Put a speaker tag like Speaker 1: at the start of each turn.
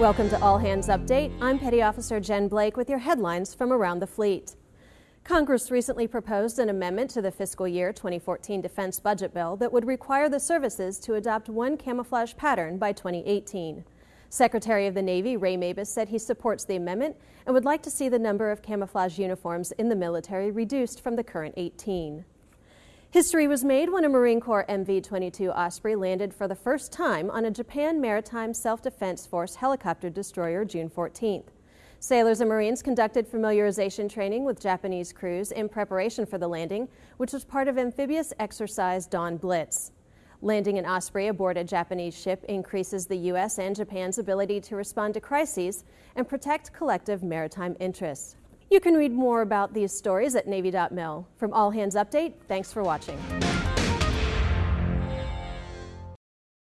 Speaker 1: Welcome to All Hands Update. I'm Petty Officer Jen Blake with your headlines from around the fleet. Congress recently proposed an amendment to the fiscal year 2014 defense budget bill that would require the services to adopt one camouflage pattern by 2018. Secretary of the Navy Ray Mabus said he supports the amendment and would like to see the number of camouflage uniforms in the military reduced from the current 18. History was made when a Marine Corps MV-22 Osprey landed for the first time on a Japan Maritime Self-Defense Force helicopter destroyer June 14th. Sailors and Marines conducted familiarization training with Japanese crews in preparation for the landing, which was part of amphibious exercise Dawn Blitz. Landing an Osprey aboard a Japanese ship increases the U.S. and Japan's ability to respond to crises and protect collective maritime interests. You can read more about these stories at Navy.mil. From All Hands Update, thanks for watching.